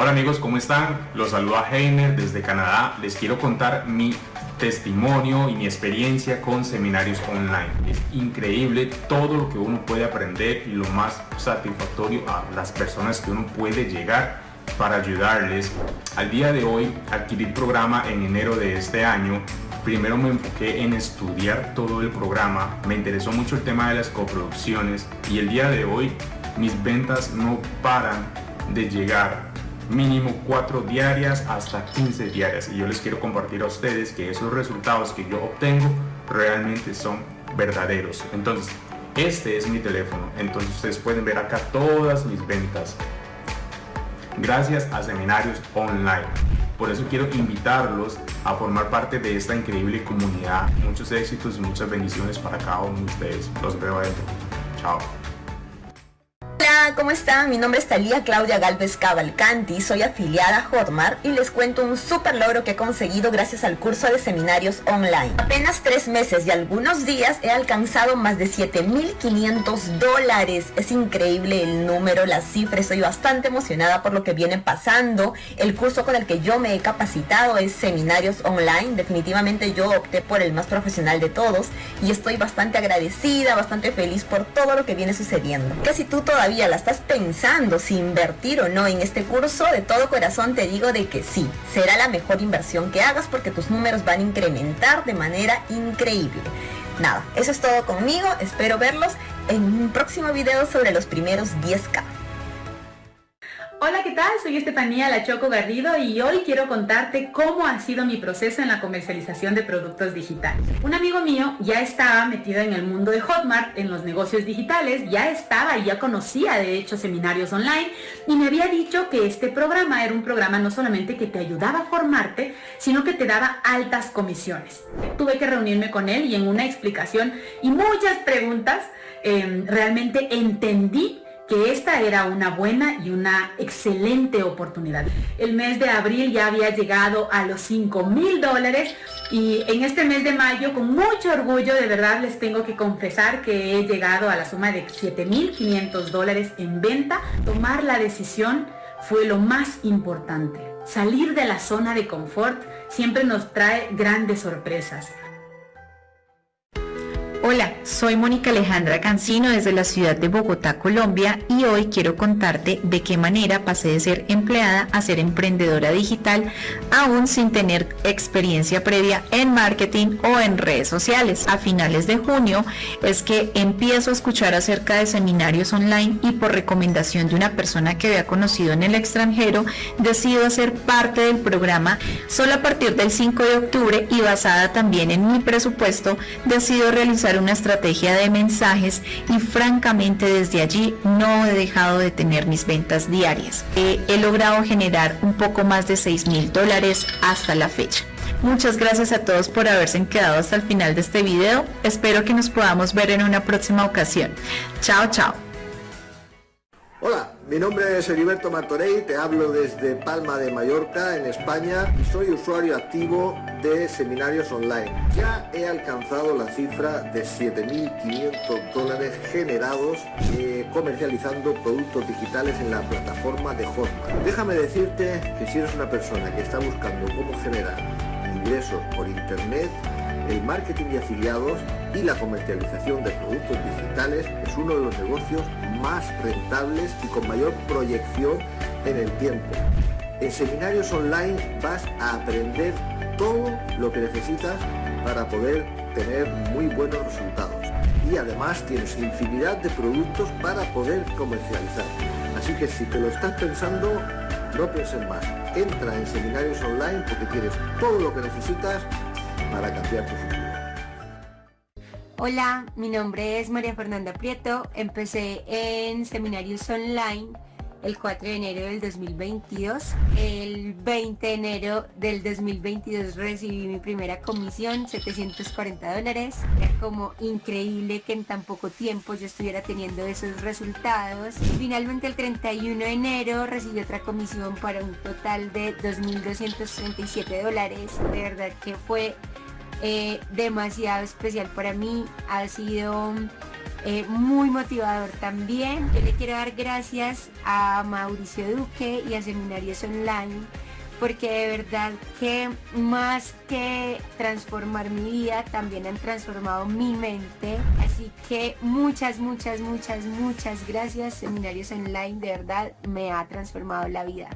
Hola amigos, ¿cómo están? Los saluda Heiner desde Canadá. Les quiero contar mi testimonio y mi experiencia con seminarios online. Es increíble todo lo que uno puede aprender y lo más satisfactorio a las personas que uno puede llegar para ayudarles. Al día de hoy adquirí el programa en enero de este año. Primero me enfoqué en estudiar todo el programa, me interesó mucho el tema de las coproducciones y el día de hoy mis ventas no paran de llegar mínimo 4 diarias hasta 15 diarias. Y yo les quiero compartir a ustedes que esos resultados que yo obtengo realmente son verdaderos. Entonces este es mi teléfono. Entonces ustedes pueden ver acá todas mis ventas. Gracias a seminarios online. Por eso quiero invitarlos a formar parte de esta increíble comunidad. Muchos éxitos muchas bendiciones para cada uno de ustedes. Los veo adentro chao ¿cómo están? Mi nombre es Talía Claudia Galvez Cavalcanti, soy afiliada a Hotmart y les cuento un super logro que he conseguido gracias al curso de seminarios online. Apenas tres meses y algunos días he alcanzado más de 7.500 dólares. Es increíble el número, la cifra, estoy bastante emocionada por lo que viene pasando. El curso con el que yo me he capacitado es seminarios online. Definitivamente yo opté por el más profesional de todos y estoy bastante agradecida, bastante feliz por todo lo que viene sucediendo. Que si tú todavía la estás pensando si invertir o no en este curso, de todo corazón te digo de que sí, será la mejor inversión que hagas porque tus números van a incrementar de manera increíble. Nada, eso es todo conmigo, espero verlos en un próximo video sobre los primeros 10k. Hola, ¿qué tal? Soy Estefanía La Choco Garrido y hoy quiero contarte cómo ha sido mi proceso en la comercialización de productos digitales. Un amigo mío ya estaba metido en el mundo de Hotmart, en los negocios digitales, ya estaba y ya conocía de hecho seminarios online y me había dicho que este programa era un programa no solamente que te ayudaba a formarte, sino que te daba altas comisiones. Tuve que reunirme con él y en una explicación y muchas preguntas eh, realmente entendí que esta era una buena y una excelente oportunidad. El mes de abril ya había llegado a los 5 mil dólares y en este mes de mayo con mucho orgullo de verdad les tengo que confesar que he llegado a la suma de 7.500 dólares en venta. Tomar la decisión fue lo más importante. Salir de la zona de confort siempre nos trae grandes sorpresas. Hola, soy Mónica Alejandra Cancino desde la ciudad de Bogotá, Colombia y hoy quiero contarte de qué manera pasé de ser empleada a ser emprendedora digital aún sin tener experiencia previa en marketing o en redes sociales. A finales de junio es que empiezo a escuchar acerca de seminarios online y por recomendación de una persona que había conocido en el extranjero decido hacer parte del programa solo a partir del 5 de octubre y basada también en mi presupuesto decido realizar una estrategia de mensajes y francamente desde allí no he dejado de tener mis ventas diarias. he logrado generar un poco más de 6 mil dólares hasta la fecha. Muchas gracias a todos por haberse quedado hasta el final de este video. Espero que nos podamos ver en una próxima ocasión. Chao, chao. Hola, mi nombre es Heriberto Martorey, te hablo desde Palma de Mallorca, en España, y soy usuario activo de seminarios online. Ya he alcanzado la cifra de 7.500 dólares generados eh, comercializando productos digitales en la plataforma de Hotmart. Déjame decirte que si eres una persona que está buscando cómo generar ingresos por internet, el marketing de afiliados y la comercialización de productos digitales es uno de los negocios más rentables y con mayor proyección en el tiempo. En seminarios online vas a aprender todo lo que necesitas para poder tener muy buenos resultados. Y además tienes infinidad de productos para poder comercializar. Así que si te lo estás pensando, no pienses más. Entra en seminarios online porque tienes todo lo que necesitas para cambiar. Hola, mi nombre es María Fernanda Prieto, empecé en seminarios online el 4 de enero del 2022. El 20 de enero del 2022 recibí mi primera comisión, 740 dólares. Era como increíble que en tan poco tiempo yo estuviera teniendo esos resultados. Finalmente el 31 de enero recibí otra comisión para un total de 2.237 dólares. De verdad que fue eh, demasiado especial para mí. Ha sido eh, muy motivador también. Yo le quiero dar gracias a Mauricio Duque y a Seminarios Online porque de verdad que más que transformar mi vida, también han transformado mi mente. Así que muchas, muchas, muchas, muchas gracias. Seminarios Online de verdad me ha transformado la vida.